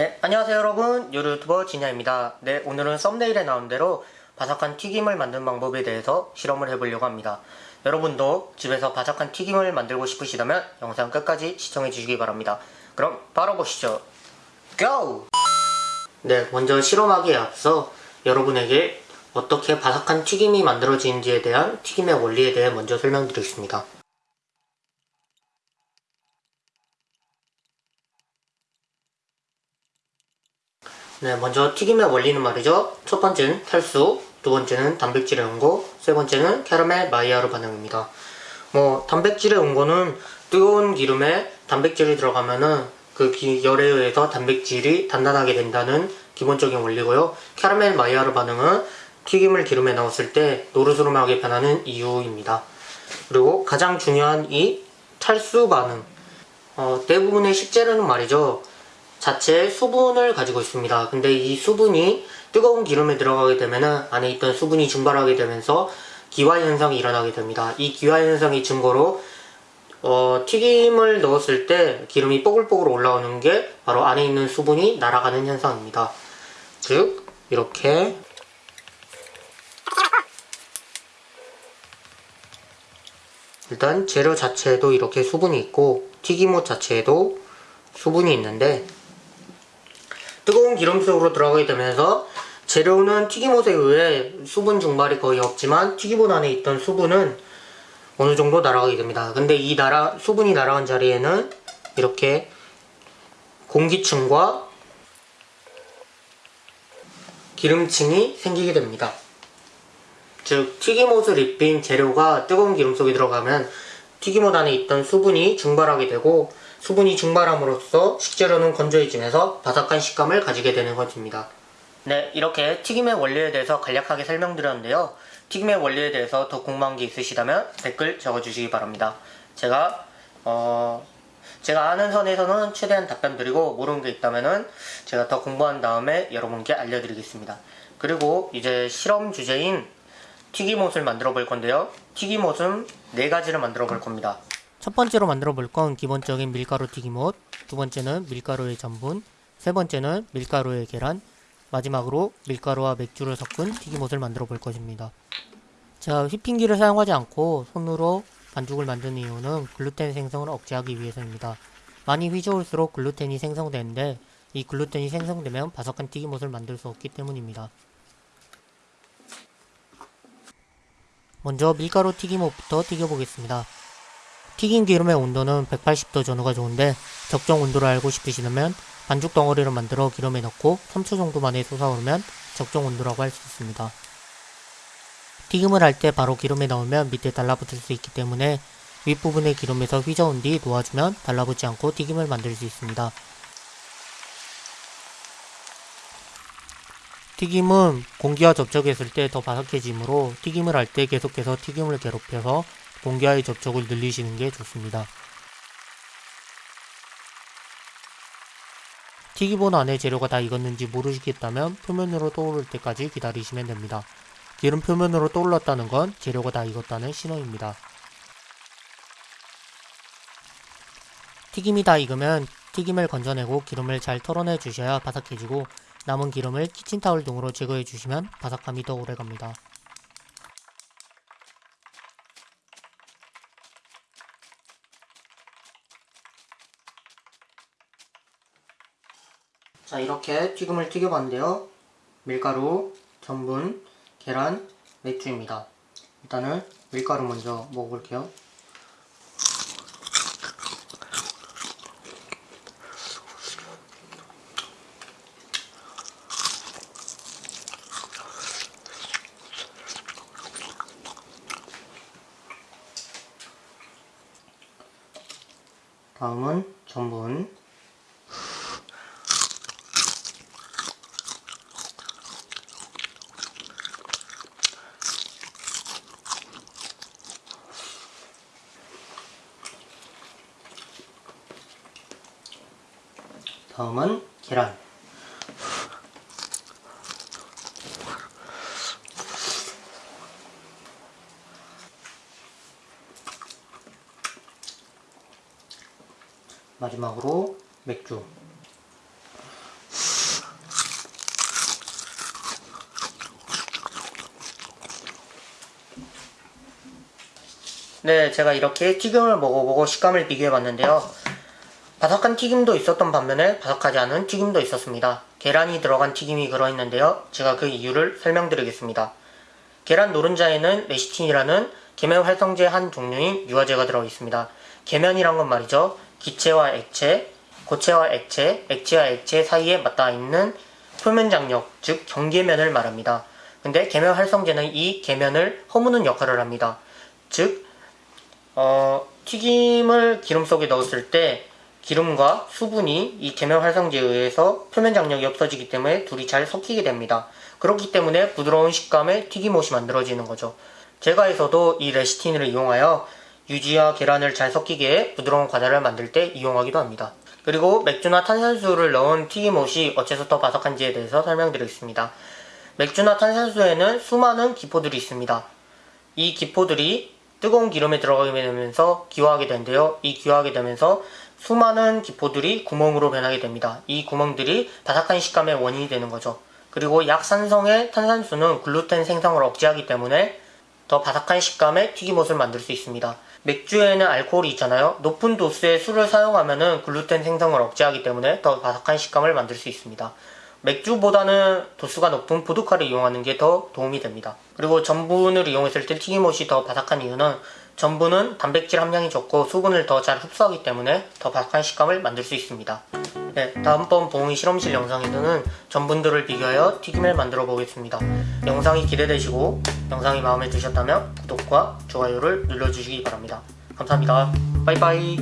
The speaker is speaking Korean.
네, 안녕하세요 여러분. 요리 유튜버 진야입니다. 네, 오늘은 썸네일에 나온 대로 바삭한 튀김을 만드는 방법에 대해서 실험을 해보려고 합니다. 여러분도 집에서 바삭한 튀김을 만들고 싶으시다면 영상 끝까지 시청해 주시기 바랍니다. 그럼 바로 보시죠. 고! 네, 먼저 실험하기에 앞서 여러분에게 어떻게 바삭한 튀김이 만들어지는지에 대한 튀김의 원리에 대해 먼저 설명드리겠습니다. 네, 먼저 튀김의 원리는 말이죠. 첫 번째는 탈수, 두 번째는 단백질의 온고, 세 번째는 캐러멜 마이야르 반응입니다. 뭐 단백질의 온고는 뜨거운 기름에 단백질이 들어가면은 그 기, 열에 의해서 단백질이 단단하게 된다는 기본적인 원리고요. 캐러멜 마이야르 반응은 튀김을 기름에 넣었을 때 노르스름하게 변하는 이유입니다. 그리고 가장 중요한 이 탈수 반응. 어, 대부분의 식재료는 말이죠. 자체 수분을 가지고 있습니다. 근데 이 수분이 뜨거운 기름에 들어가게 되면 안에 있던 수분이 증발하게 되면서 기화 현상이 일어나게 됩니다. 이 기화 현상이 증거로 어, 튀김을 넣었을 때 기름이 뽀글뽀글 올라오는 게 바로 안에 있는 수분이 날아가는 현상입니다. 즉 이렇게 일단 재료 자체에도 이렇게 수분이 있고 튀김옷 자체에도 수분이 있는데 기름 속으로 들어가게 되면서 재료는 튀김옷에 의해 수분 증발이 거의 없지만 튀김옷 안에 있던 수분은 어느 정도 날아가게 됩니다. 근데 이 날아, 수분이 날아간 자리에는 이렇게 공기층과 기름층이 생기게 됩니다. 즉 튀김옷을 입힌 재료가 뜨거운 기름 속에 들어가면 튀김옷 안에 있던 수분이 증발하게 되고 수분이 증발함으로써 식재료는 건조해지면서 바삭한 식감을 가지게 되는 것입니다. 네, 이렇게 튀김의 원리에 대해서 간략하게 설명드렸는데요. 튀김의 원리에 대해서 더 궁금한 게 있으시다면 댓글 적어주시기 바랍니다. 제가 어... 제가 아는 선에서는 최대한 답변 드리고 모르는 게 있다면은 제가 더 공부한 다음에 여러분께 알려드리겠습니다. 그리고 이제 실험 주제인 튀김옷을 만들어 볼 건데요. 튀김옷은 네 가지를 만들어 볼 겁니다. 첫 번째로 만들어 볼 건 기본적인 밀가루 튀김옷, 두 번째는 밀가루의 전분, 세 번째는 밀가루의 계란, 마지막으로 밀가루와 맥주를 섞은 튀김옷을 만들어 볼 것입니다. 제가 휘핑기를 사용하지 않고 손으로 반죽을 만드는 이유는 글루텐 생성을 억제하기 위해서입니다. 많이 휘저을수록 글루텐이 생성되는데 이 글루텐이 생성되면 바삭한 튀김옷을 만들 수 없기 때문입니다. 먼저 밀가루 튀김옷부터 튀겨보겠습니다. 튀긴 기름의 온도는 180도 전후가 좋은데 적정 온도를 알고 싶으시다면 반죽 덩어리를 만들어 기름에 넣고 3초 정도 만에 솟아오르면 적정 온도라고 할 수 있습니다. 튀김을 할 때 바로 기름에 넣으면 밑에 달라붙을 수 있기 때문에 윗부분의 기름에서 휘저은 뒤 놓아주면 달라붙지 않고 튀김을 만들 수 있습니다. 튀김은 공기와 접촉했을 때 더 바삭해지므로 튀김을 할 때 계속해서 튀김을 괴롭혀서 공기와의 접촉을 늘리시는 게 좋습니다. 튀기본 안에 재료가 다 익었는지 모르시겠다면 표면으로 떠오를 때까지 기다리시면 됩니다. 기름 표면으로 떠올랐다는 건 재료가 다 익었다는 신호입니다. 튀김이 다 익으면 튀김을 건져내고 기름을 잘 털어내 주셔야 바삭해지고 남은 기름을 키친타올 등으로 제거해 주시면 바삭함이 더 오래갑니다. 자 이렇게 튀김을 튀겨봤는데요. 밀가루, 전분, 계란, 맥주입니다. 일단은 밀가루 먼저 먹어볼게요. 다음은 전분 다음은 계란. 마지막으로 맥주. 네 제가 이렇게 튀김을 먹어보고 식감을 비교해 봤는데요. 바삭한 튀김도 있었던 반면에 바삭하지 않은 튀김도 있었습니다. 계란이 들어간 튀김이 들어있는데요. 제가 그 이유를 설명드리겠습니다. 계란 노른자에는 레시틴이라는 계면 활성제 한 종류인 유화제가 들어있습니다. 계면이란 건 말이죠. 기체와 액체, 고체와 액체, 액체와 액체 사이에 맞닿아 있는 표면 장력, 즉 경계면을 말합니다. 근데 계면 활성제는 이 계면을 허무는 역할을 합니다. 즉, 어, 튀김을 기름 속에 넣었을 때 기름과 수분이 이 계면 활성제에 의해서 표면 장력이 없어지기 때문에 둘이 잘 섞이게 됩니다. 그렇기 때문에 부드러운 식감의 튀김옷이 만들어지는 거죠. 제과에서도 이 레시틴을 이용하여 유지와 계란을 잘 섞이게 부드러운 과자를 만들 때 이용하기도 합니다. 그리고 맥주나 탄산수를 넣은 튀김옷이 어째서 더 바삭한지에 대해서 설명드리겠습니다. 맥주나 탄산수에는 수많은 기포들이 있습니다. 이 기포들이 뜨거운 기름에 들어가게 되면서 기화하게 되는데요. 이 기화하게 되면서 수많은 기포들이 구멍으로 변하게 됩니다. 이 구멍들이 바삭한 식감의 원인이 되는 거죠. 그리고 약산성의 탄산수는 글루텐 생성을 억제하기 때문에 더 바삭한 식감의 튀김옷을 만들 수 있습니다. 맥주에는 알코올이 있잖아요. 높은 도수의 술을 사용하면 글루텐 생성을 억제하기 때문에 더 바삭한 식감을 만들 수 있습니다. 맥주보다는 도수가 높은 보드카를 이용하는 게 더 도움이 됩니다. 그리고 전분을 이용했을 때 튀김옷이 더 바삭한 이유는 전분은 단백질 함량이 적고 수분을 더 잘 흡수하기 때문에 더 바삭한 식감을 만들 수 있습니다. 네, 다음번 봉이 실험실 영상에서는 전분들을 비교하여 튀김을 만들어 보겠습니다. 영상이 기대되시고 영상이 마음에 드셨다면 구독과 좋아요를 눌러주시기 바랍니다. 감사합니다. 빠이빠이